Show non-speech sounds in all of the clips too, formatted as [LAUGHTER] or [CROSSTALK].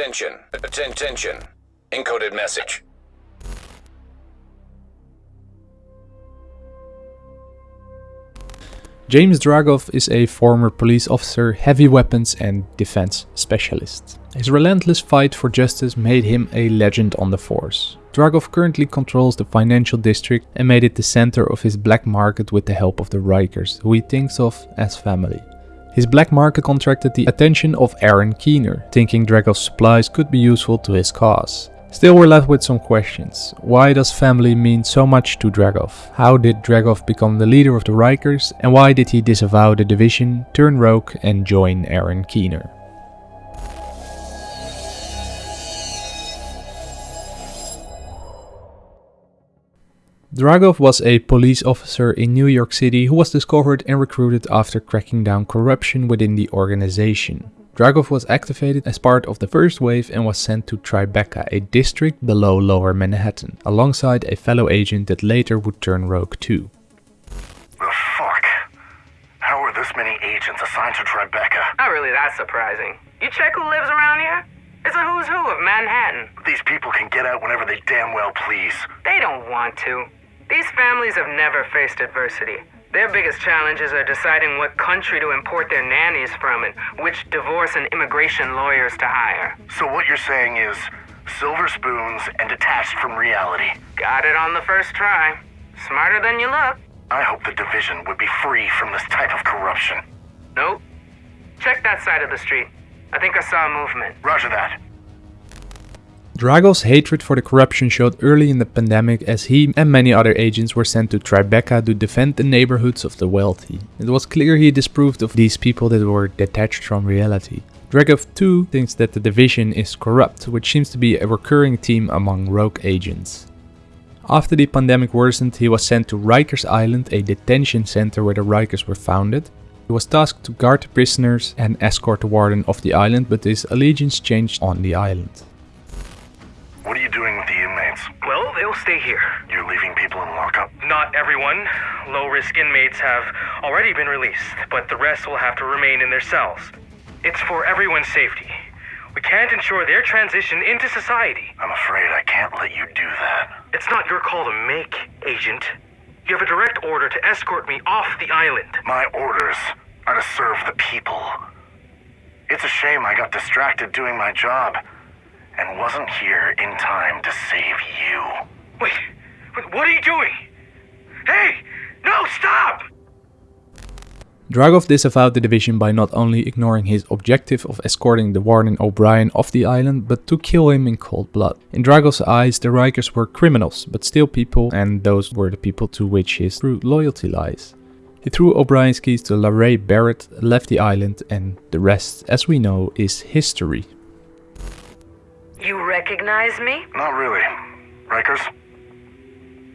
Attention. Attention. Encoded message. James Dragov is a former police officer, heavy weapons and defense specialist. His relentless fight for justice made him a legend on the force. Dragov currently controls the financial district and made it the center of his black market with the help of the Rikers, who he thinks of as family. His black market contracted the attention of Aaron Keener, thinking Dragov's supplies could be useful to his cause. Still we're left with some questions. Why does family mean so much to Dragov? How did Dragov become the leader of the Rikers? And why did he disavow the division, turn rogue and join Aaron Keener? Dragov was a police officer in New York City who was discovered and recruited after cracking down corruption within the organization. Dragov was activated as part of the first wave and was sent to Tribeca, a district below Lower Manhattan, alongside a fellow agent that later would turn rogue too. The fuck? How are this many agents assigned to Tribeca? Not really that surprising. You check who lives around here? It's a who's who of Manhattan. These people can get out whenever they damn well please. They don't want to. These families have never faced adversity. Their biggest challenges are deciding what country to import their nannies from and which divorce and immigration lawyers to hire. So what you're saying is silver spoons and detached from reality. Got it on the first try. Smarter than you look. I hope the division would be free from this type of corruption. Nope. Check that side of the street. I think I saw a movement. Roger that. Dragov's hatred for the corruption showed early in the pandemic as he and many other agents were sent to Tribeca to defend the neighborhoods of the wealthy. It was clear he disapproved of these people that were detached from reality. Dragov too thinks that the division is corrupt, which seems to be a recurring theme among rogue agents. After the pandemic worsened, he was sent to Rikers Island, a detention center where the Rikers were founded. He was tasked to guard the prisoners and escort the warden of the island, but his allegiance changed on the island. They'll stay here. You're leaving people in lockup? Not everyone. Low risk inmates have already been released, but the rest will have to remain in their cells. It's for everyone's safety. We can't ensure their transition into society. I'm afraid I can't let you do that. It's not your call to make, Agent. You have a direct order to escort me off the island. My orders are to serve the people. It's a shame I got distracted doing my job and wasn't here in time to save you. Wait, wait, what are you doing? Hey, no, stop! Dragov disavowed the division by not only ignoring his objective of escorting the Warden O'Brien off the island, but to kill him in cold blood. In Dragov's eyes, the Rikers were criminals, but still people, and those were the people to which his true loyalty lies. He threw O'Brien's keys to LaRae Barrett, left the island, and the rest, as we know, is history. You recognize me? Not really. Rikers?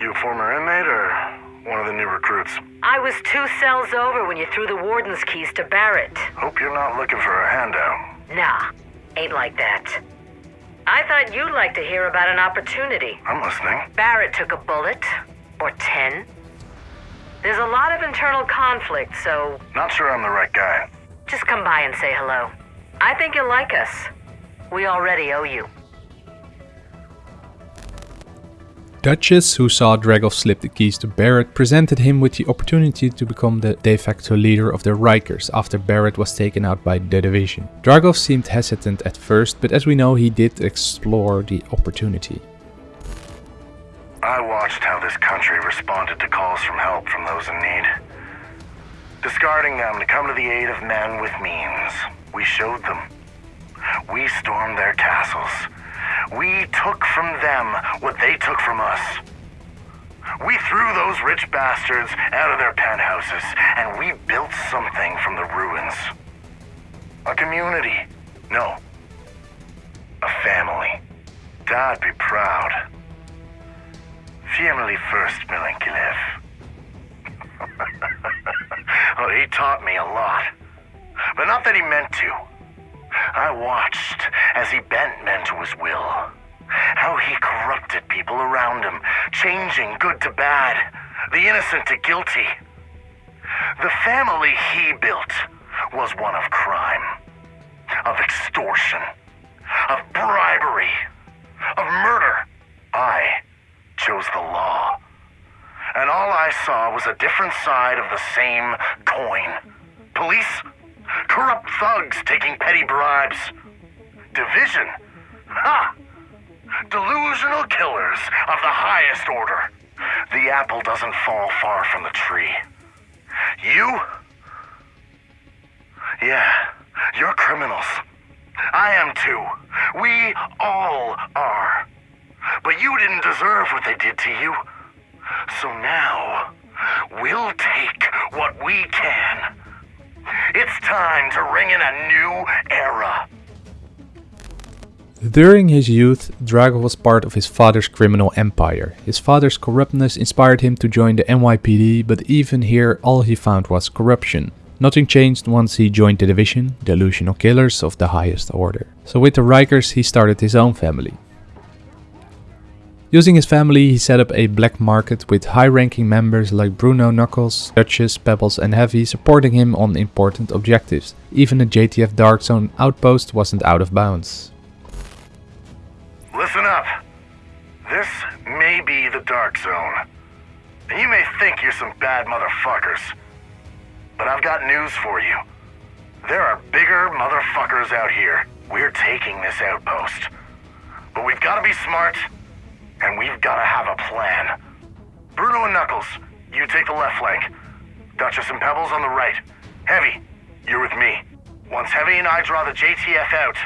You a former inmate or one of the new recruits? I was two cells over when you threw the warden's keys to Barrett. Hope you're not looking for a handout. Nah, ain't like that. I thought you'd like to hear about an opportunity. I'm listening. Barrett took a bullet. Or ten. There's a lot of internal conflict, so Not sure I'm the right guy. just come by and say hello. I think you'll like us. We already owe you. Duchess, who saw Dragov slip the keys to Barrett, presented him with the opportunity to become the de facto leader of the Rikers after Barrett was taken out by the division. Dragov seemed hesitant at first, but as we know he did explore the opportunity. I watched how this country responded to calls from help from those in need. Discarding them to come to the aid of men with means. We showed them. We stormed their castles. We took from them what they took from us. We threw those rich bastards out of their penthouses, and we built something from the ruins. A community. No. A family. Dad'd be proud. Family first, Milenkilev. oh, [LAUGHS] he taught me a lot. But not that he meant to. I watched as he bent men to his will. How he corrupted people around him, changing good to bad, the innocent to guilty. The family he built was one of crime, of extortion, of bribery, of murder. I chose the law. And all I saw was a different side of the same coin. Police corrupt thugs taking petty bribes. Division, ha! Delusional killers of the highest order. The apple doesn't fall far from the tree. You? Yeah, you're criminals. I am too. We all are. But you didn't deserve what they did to you. So now, we'll take what we can. It's time to ring in a new era. During his youth, Drago was part of his father's criminal empire. His father's corruptness inspired him to join the NYPD, but even here all he found was corruption. Nothing changed once he joined the division, delusional killers of the highest order. So with the Rikers he started his own family. Using his family, he set up a black market with high-ranking members like Bruno Knuckles, Duchess, Pebbles and Heavy supporting him on important objectives. Even the JTF Dark Zone outpost wasn't out of bounds. Listen up. This may be the Dark Zone. And you may think you're some bad motherfuckers. But I've got news for you. There are bigger motherfuckers out here. We're taking this outpost. But we've got to be smart, and we've got to have a plan. Bruno and Knuckles, you take the left flank. Duchess and Pebbles on the right. Heavy, you're with me. Once Heavy and I draw the JTF out,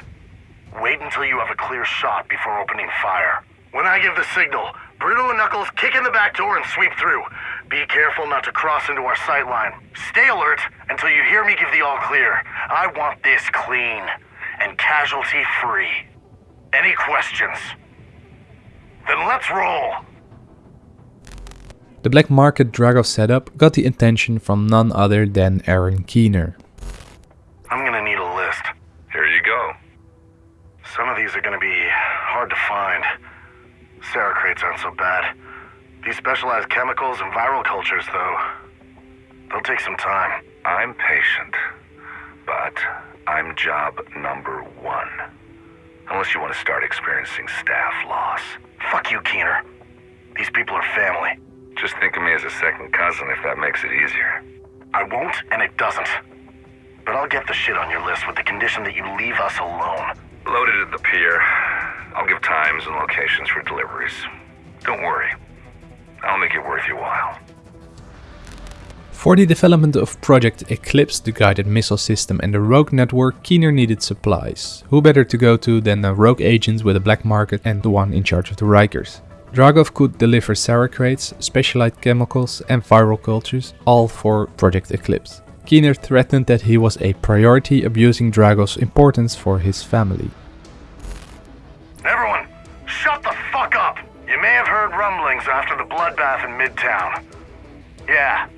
wait until you have a clear shot before opening fire. When I give the signal, Bruno and Knuckles kick in the back door and sweep through. Be careful not to cross into our sight line. Stay alert until you hear me give the all clear. I want this clean and casualty free. Any questions? Then let's roll. The black market Drago setup got the attention from none other than Aaron Keener. I'm gonna need a list. Here you go. Some of these are gonna be hard to find. Sarin crates aren't so bad. These specialized chemicals and viral cultures, though, they'll take some time. I'm patient, but I'm job number one. Unless you want to start experiencing staff loss. Family. Just think of me as a second cousin if that makes it easier. I won't, and it doesn't. But I'll get the shit on your list with the condition that you leave us alone. Loaded at the pier. I'll give times and locations for deliveries. Don't worry. I'll make it worth your while. For the development of Project Eclipse, the guided missile system and the Rogue network, Keener needed supplies. Who better to go to than the Rogue agents with a black market and the one in charge of the Rikers. Dragov could deliver Sarin crates, specialized chemicals and viral cultures, all for Project Eclipse. Keener threatened that he was a priority abusing Dragov's importance for his family. Everyone, shut the fuck up! You may have heard rumblings after the bloodbath in Midtown. Yeah,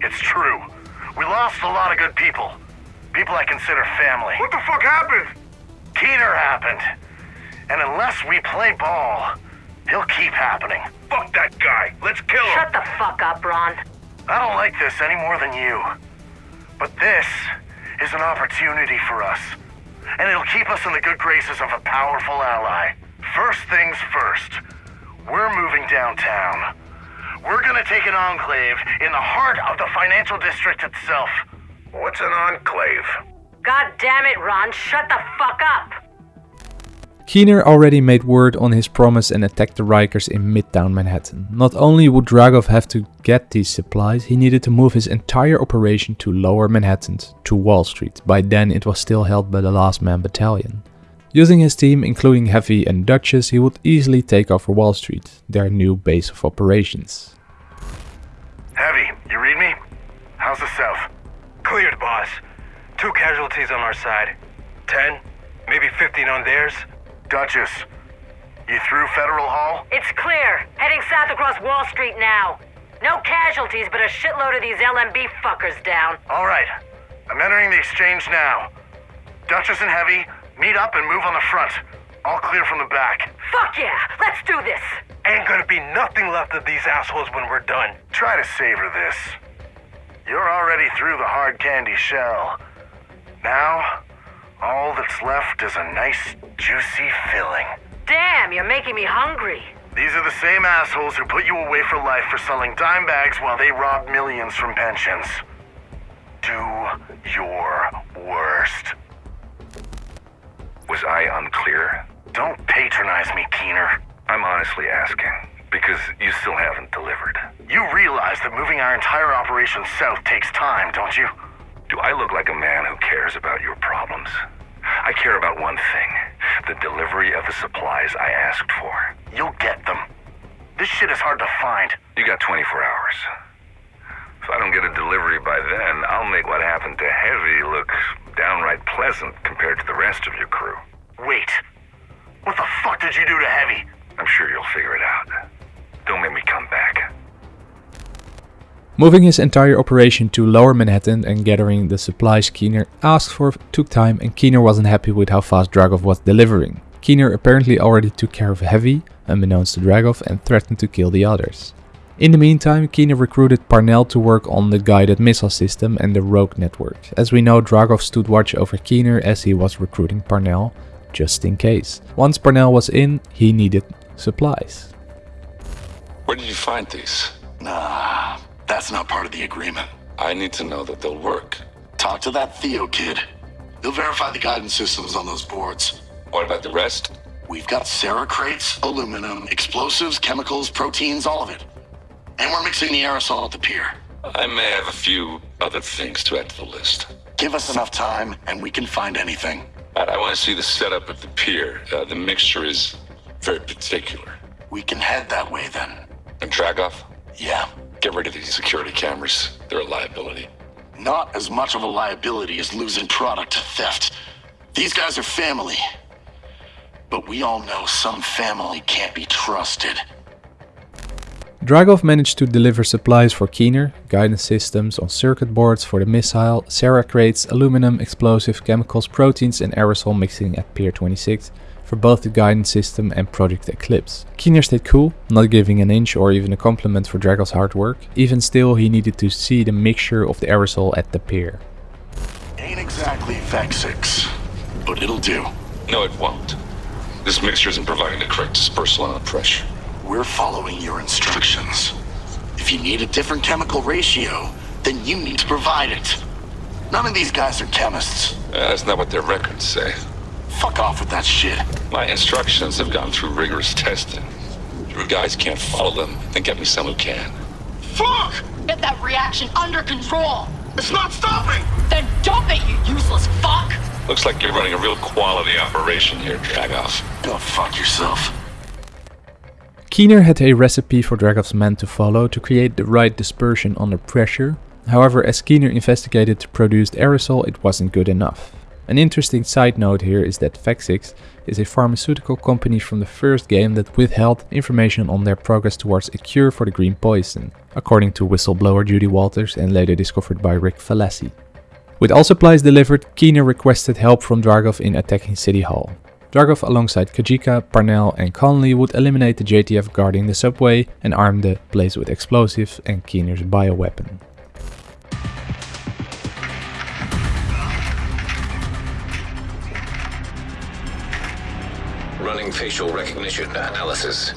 it's true. We lost a lot of good people. People I consider family. What the fuck happened? Keener happened. And unless we play ball, he'll keep happening. Fuck that guy. Let's kill him. Shut the fuck up, Ron. I don't like this any more than you. But this is an opportunity for us. And it'll keep us in the good graces of a powerful ally. First things first, we're moving downtown. We're gonna take an enclave in the heart of the financial district itself. What's an enclave? God damn it, Ron. Shut the fuck up. Keener already made word on his promise and attacked the Rikers in Midtown Manhattan. Not only would Dragov have to get these supplies, he needed to move his entire operation to Lower Manhattan, to Wall Street. By then it was still held by the Last Man Battalion. Using his team, including Heavy and Duchess, he would easily take over Wall Street, their new base of operations. Heavy, you read me? How's the south? Cleared, boss. Two casualties on our side. Ten, maybe fifteen on theirs. Duchess, you through Federal Hall? It's clear. Heading south across Wall Street now. No casualties, but a shitload of these LMB fuckers down. All right. I'm entering the exchange now. Duchess and Heavy, meet up and move on the front. All clear from the back. Fuck yeah! Let's do this! Ain't gonna be nothing left of these assholes when we're done. Try to savor this. You're already through the hard candy shell. Now, all that's left is a nice, juicy filling. Damn, you're making me hungry. These are the same assholes who put you away for life for selling dime bags while they rob millions from pensions. Do your worst. Was I unclear? Don't patronize me, Keener. I'm honestly asking, because you still haven't delivered. You realize that moving our entire operation south takes time, don't you? Do I look like a man who cares about your problems? I care about one thing the delivery of the supplies I asked for. You'll get them. This shit is hard to find. You got 24 hours. If I don't get a delivery by then, I'll make what happened to Heavy look downright pleasant compared to the rest of your crew. Wait. What the fuck did you do to Heavy? I'm sure you'll figure it out. Moving his entire operation to Lower Manhattan and gathering the supplies Keener asked for took time and Keener wasn't happy with how fast Dragov was delivering. Keener apparently already took care of Heavy, unbeknownst to Dragov, and threatened to kill the others. In the meantime, Keener recruited Parnell to work on the guided missile system and the Rogue network. As we know, Dragov stood watch over Keener as he was recruiting Parnell, just in case. Once Parnell was in, he needed supplies. Where did you find these? Nah, that's not part of the agreement. I need to know that they'll work. Talk to that Theo kid. He'll verify the guidance systems on those boards. What about the rest? We've got Sarin crates, aluminum, explosives, chemicals, proteins, all of it. And we're mixing the aerosol at the pier. I may have a few other things to add to the list. Give us enough time, and we can find anything. I, I want to see the setup at the pier. Uh, the mixture is very particular. We can head that way then. And Dragov, Yeah, get rid of these security cameras. They're a liability. not as much of a liability as losing product to theft. These guys are family. But we all know some family can't be trusted. Dragov managed to deliver supplies for Keener, guidance systems on circuit boards for the missile, Sarin crates, aluminum, explosive, chemicals, proteins and aerosol mixing at Pier 26 for both the guidance system and Project Eclipse. Keener stayed cool, not giving an inch or even a compliment for Dragov's hard work. Even still, he needed to see the mixture of the aerosol at the pier. Ain't exactly Vexix, but it'll do. No, it won't. This mixture isn't providing the correct dispersal on the pressure. We're following your instructions. If you need a different chemical ratio, then you need to provide it. None of these guys are chemists. Uh, that's not what their records say. Fuck off with that shit. My instructions have gone through rigorous testing. If you guys can't follow them, then get me some who can. Fuck! Get that reaction under control! It's not stopping! Then dump it, you useless fuck! Looks like you're running a real quality operation here, Dragov. Go fuck yourself. Keener had a recipe for Dragov's men to follow to create the right dispersion under pressure. However, as Keener investigated the produced aerosol, it wasn't good enough. An interesting side note here is that Vexix is a pharmaceutical company from the first game that withheld information on their progress towards a cure for the green poison, according to whistleblower Judy Walters and later discovered by Rick Falassi. With all supplies delivered, Keener requested help from Dragov in attacking City Hall. Dragov alongside Kajika, Parnell and Conley would eliminate the JTF guarding the subway and arm the place with explosives and Keener's bioweapon. Facial recognition analysis.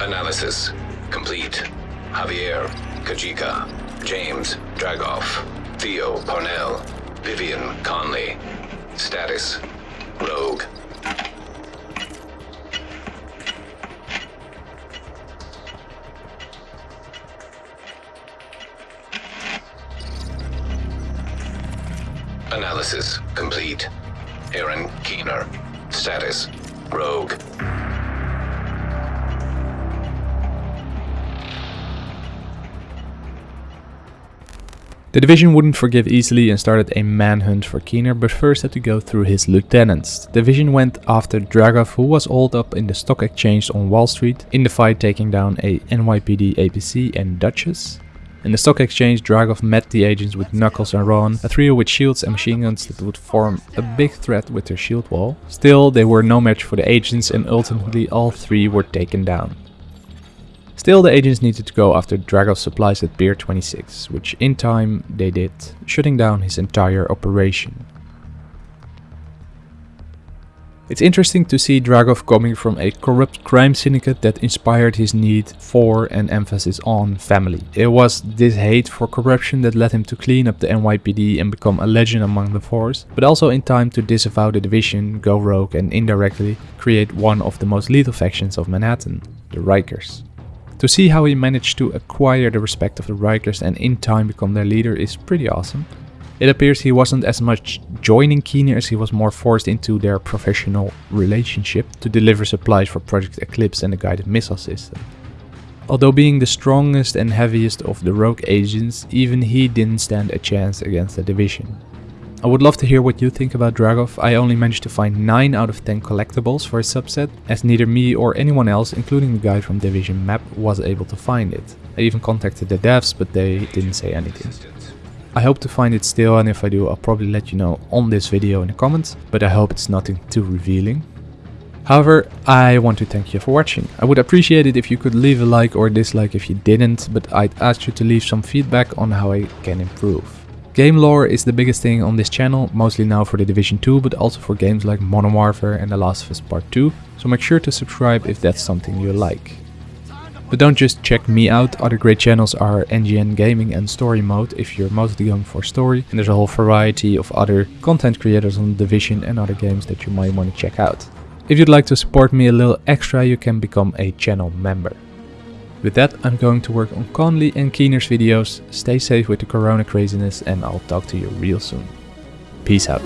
Analysis complete. Javier, Kajika, James, Dragov, Theo, Parnell, Vivian, Conley. Status, Rogue. Analysis complete. Aaron Keener. Status, Rogue. The division wouldn't forgive easily and started a manhunt for Keener, but first had to go through his lieutenants. The division went after Dragov, who was holed up in the stock exchange on Wall Street, in the fight taking down a NYPD APC and Duchess. In the stock exchange, Dragov met the agents with Knuckles and Ron, a trio with shields and machine guns that would form a big threat with their shield wall. Still, they were no match for the agents and ultimately all three were taken down. Still, the agents needed to go after Dragov's supplies at Pier 26, which in time they did, shutting down his entire operation. It's interesting to see Dragov coming from a corrupt crime syndicate that inspired his need for and emphasis on family. It was this hate for corruption that led him to clean up the NYPD and become a legend among the force, but also in time to disavow the division, go rogue and indirectly create one of the most lethal factions of Manhattan, the Rikers. To see how he managed to acquire the respect of the Rikers and in time become their leader is pretty awesome. It appears he wasn't as much joining Keener as he was more forced into their professional relationship to deliver supplies for Project Eclipse and the guided missile system. Although being the strongest and heaviest of the rogue agents, even he didn't stand a chance against the division. I would love to hear what you think about Dragov. I only managed to find 9 out of 10 collectibles for his subset, as neither me or anyone else, including the guy from Division Map, was able to find it. I even contacted the devs, but they didn't say anything. I hope to find it still and if I do I'll probably let you know on this video in the comments, but I hope it's nothing too revealing. However, I want to thank you for watching. I would appreciate it if you could leave a like or dislike if you didn't, but I'd ask you to leave some feedback on how I can improve. Game lore is the biggest thing on this channel, mostly now for the Division 2, but also for games like Modern Warfare and The Last of Us Part 2, so make sure to subscribe if that's something you like. But don't just check me out, other great channels are NGN Gaming and Story Mode if you're mostly going for story. And there's a whole variety of other content creators on Division and other games that you might want to check out. If you'd like to support me a little extra, you can become a channel member. With that, I'm going to work on Conley and Keener's videos. Stay safe with the corona craziness and I'll talk to you real soon. Peace out.